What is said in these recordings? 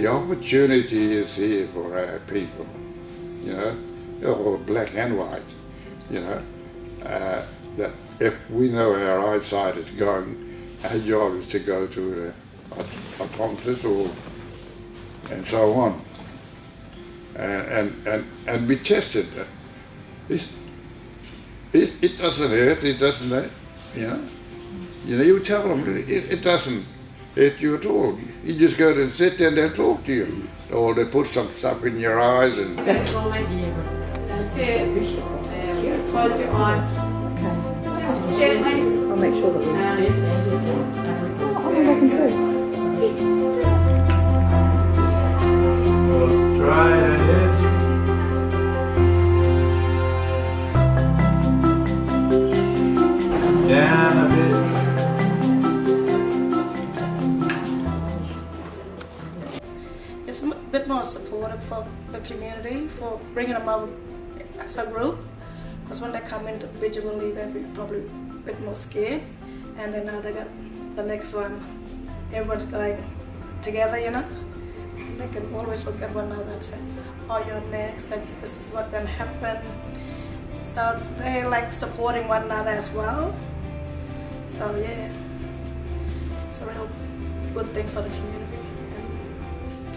the opportunity is here for our people, you know, or black and white, you know, uh, that if we know our eyesight is going, our job is to go to a a optometrist or and so on, and and and, and be tested. It's, it, it doesn't hurt, it doesn't you know. You know, you tell them it, it doesn't hurt you at all. You just go to sit there and they'll talk to you. Or they put some stuff in your eyes and... That's it. Um, close your eye. Just gently. I'll make sure that we And I'll come back and too. Look It's a bit more supportive for the community for bringing them out as a group. Because when they come individually, they'll be probably a bit more scared. And then now they got the next one. Everyone's going together, you know. They can always look at one another and say, "Oh, you're next. And this is what's gonna happen." So they like supporting one another as well. So yeah, it's a real good thing for the community.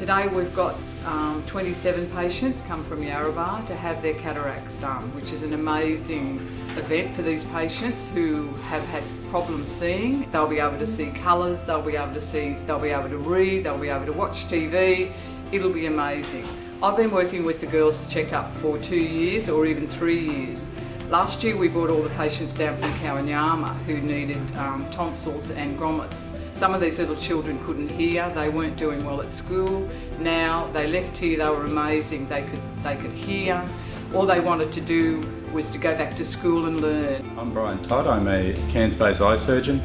Today we've got um, 27 patients come from Yarrabah to have their cataracts done, which is an amazing event for these patients who have had problems seeing. They'll be able to see colours, they'll be able to see, they'll be able to read, they'll be able to watch TV. It'll be amazing. I've been working with the girls checkup for two years or even three years. Last year we brought all the patients down from Kowanyama who needed um, tonsils and grommets. Some of these little children couldn't hear, they weren't doing well at school. Now they left here, they were amazing, they could, they could hear. All they wanted to do was to go back to school and learn. I'm Brian Todd, I'm a Cairns-based eye surgeon.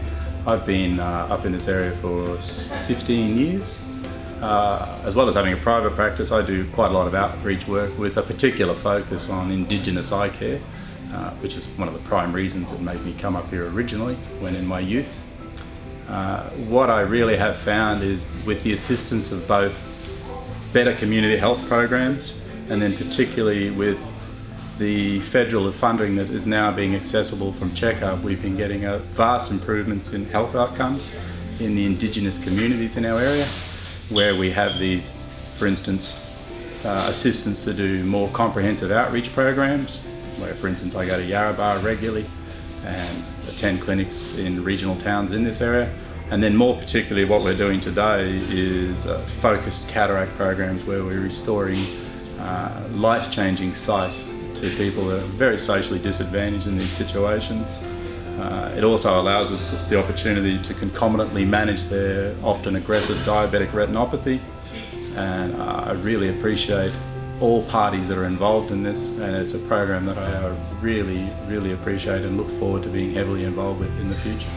I've been uh, up in this area for 15 years. Uh, as well as having a private practice, I do quite a lot of outreach work with a particular focus on Indigenous eye care, uh, which is one of the prime reasons that made me come up here originally when in my youth. Uh, what I really have found is with the assistance of both better community health programs and then particularly with the federal funding that is now being accessible from Checkup, we've been getting a vast improvements in health outcomes in the Indigenous communities in our area where we have these, for instance, uh, assistance to do more comprehensive outreach programs, where for instance I go to Yarrabah regularly and attend clinics in regional towns in this area. And then more particularly what we're doing today is uh, focused cataract programs where we're restoring uh, life-changing sight to people that are very socially disadvantaged in these situations. Uh, it also allows us the opportunity to concomitantly manage their often aggressive diabetic retinopathy and uh, I really appreciate all parties that are involved in this and it's a program that I uh, really, really appreciate and look forward to being heavily involved with in the future.